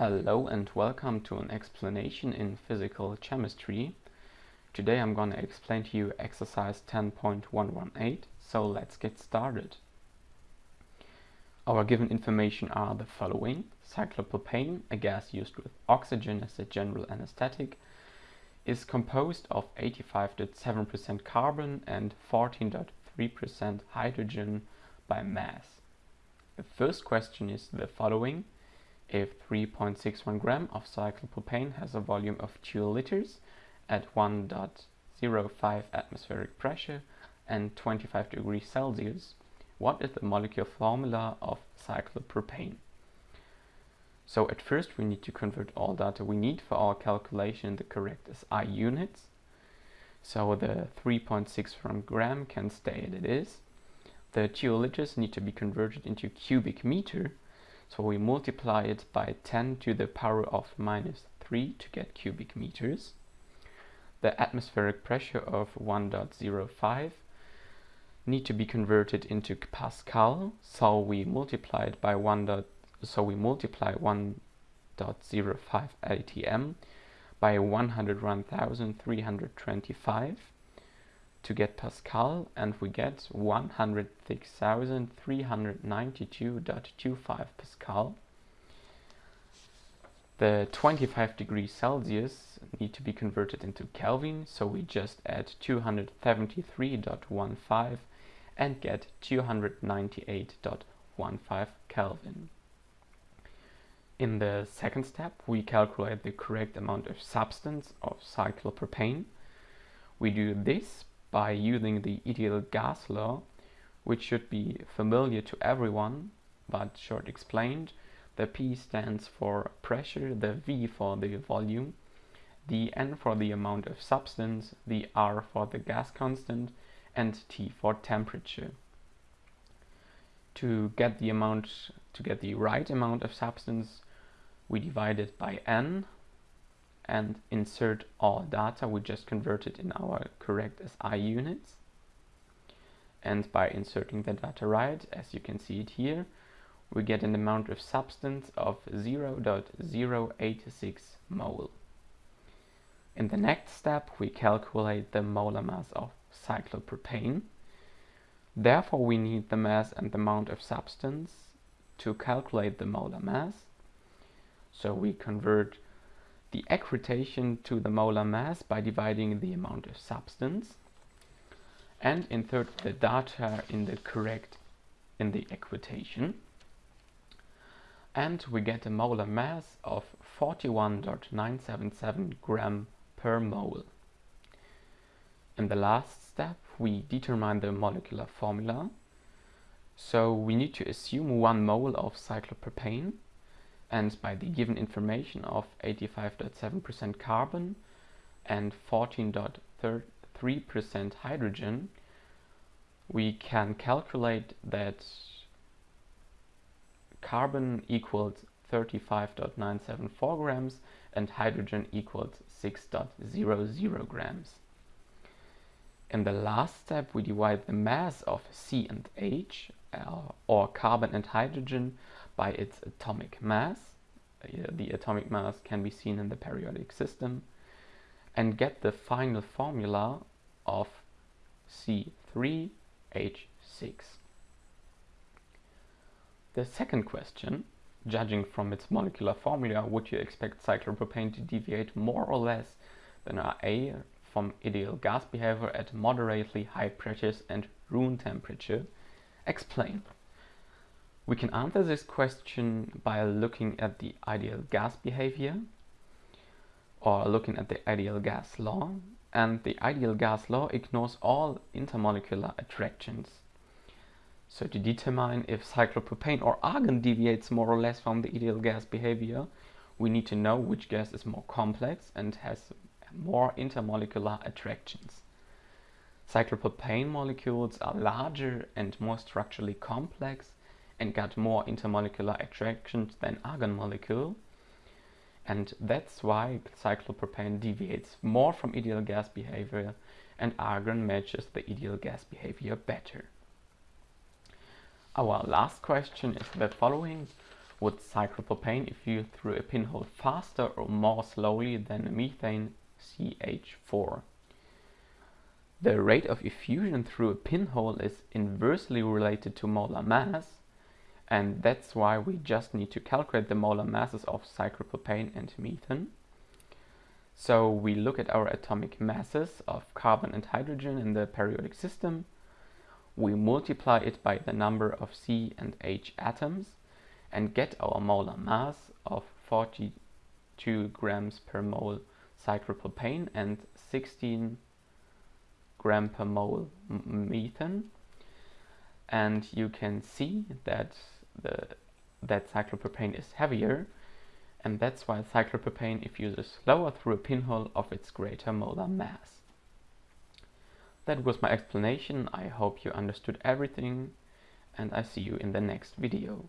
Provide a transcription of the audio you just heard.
Hello and welcome to an explanation in physical chemistry. Today I'm going to explain to you exercise 10.118, so let's get started. Our given information are the following. Cyclopropane, a gas used with oxygen as a general anesthetic, is composed of 85.7% carbon and 14.3% hydrogen by mass. The first question is the following if 3.61 gram of cyclopropane has a volume of 2 liters at 1.05 atmospheric pressure and 25 degrees Celsius, what is the molecular formula of cyclopropane? So at first we need to convert all data we need for our calculation the correct SI units. So the 3.61 gram can stay as it is. The 2 liters need to be converted into cubic meter so we multiply it by 10 to the power of minus 3 to get cubic meters. The atmospheric pressure of 1.05 need to be converted into Pascal, so we multiply it by 1. so we multiply 1.05 atm by 101,325 to get Pascal and we get 106,392.25 Pascal. The 25 degrees Celsius need to be converted into Kelvin, so we just add 273.15 and get 298.15 Kelvin. In the second step, we calculate the correct amount of substance of cyclopropane. We do this by using the ideal gas law, which should be familiar to everyone, but short explained. The P stands for pressure, the V for the volume, the N for the amount of substance, the R for the gas constant, and T for temperature. To get the amount, to get the right amount of substance, we divide it by N, and insert all data we just converted in our correct SI units. And by inserting the data right, as you can see it here, we get an amount of substance of 0.086 mole. In the next step, we calculate the molar mass of cyclopropane. Therefore, we need the mass and the amount of substance to calculate the molar mass. So we convert the equitation to the molar mass by dividing the amount of substance and insert the data in the correct in the equitation and we get a molar mass of 41.977 gram per mole. In the last step we determine the molecular formula. So we need to assume 1 mole of cyclopropane and by the given information of 85.7% carbon and 14.3% hydrogen, we can calculate that carbon equals 35.974 grams and hydrogen equals 6.00 grams. In the last step, we divide the mass of C and H, uh, or carbon and hydrogen, by its atomic mass. Uh, the atomic mass can be seen in the periodic system and get the final formula of C3H6. The second question, judging from its molecular formula, would you expect cyclopropane to deviate more or less than Ra from ideal gas behavior at moderately high pressures and room temperature? Explain. We can answer this question by looking at the ideal gas behavior or looking at the ideal gas law and the ideal gas law ignores all intermolecular attractions. So to determine if cyclopropane or argon deviates more or less from the ideal gas behavior, we need to know which gas is more complex and has more intermolecular attractions. Cyclopropane molecules are larger and more structurally complex and got more intermolecular attractions than argon molecule. And that's why cyclopropane deviates more from ideal gas behavior and argon matches the ideal gas behavior better. Our last question is the following. would cyclopropane if effuse through a pinhole faster or more slowly than methane CH4. The rate of effusion through a pinhole is inversely related to molar mass, and that's why we just need to calculate the molar masses of cyclopropane and methane. So we look at our atomic masses of carbon and hydrogen in the periodic system. We multiply it by the number of C and H atoms and get our molar mass of 42 grams per mole cyclopropane and 16 gram per mole methane. And you can see that the that cyclopropane is heavier and that's why cyclopropane effuses slower through a pinhole of its greater molar mass. That was my explanation, I hope you understood everything and I see you in the next video.